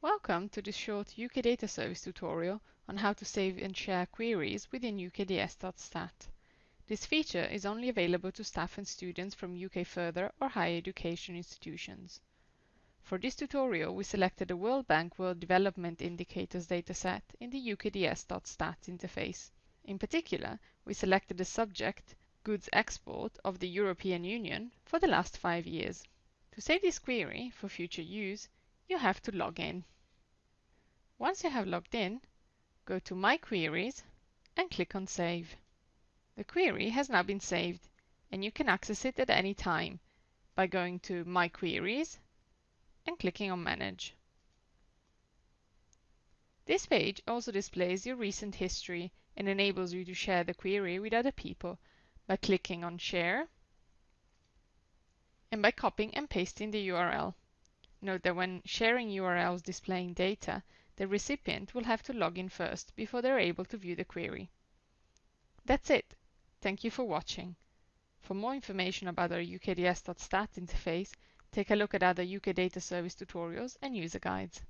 Welcome to this short UK Data Service tutorial on how to save and share queries within ukds.stat. This feature is only available to staff and students from UK Further or higher education institutions. For this tutorial, we selected the World Bank World Development Indicators dataset in the ukds.stat interface. In particular, we selected the subject, goods export of the European Union for the last five years. To save this query for future use, you have to log in. Once you have logged in, go to My Queries and click on Save. The query has now been saved and you can access it at any time by going to My Queries and clicking on Manage. This page also displays your recent history and enables you to share the query with other people by clicking on Share and by copying and pasting the URL. Note that when sharing URLs displaying data, the recipient will have to log in first before they're able to view the query. That's it. Thank you for watching. For more information about our UKDS.stat interface, take a look at other UK Data Service tutorials and user guides.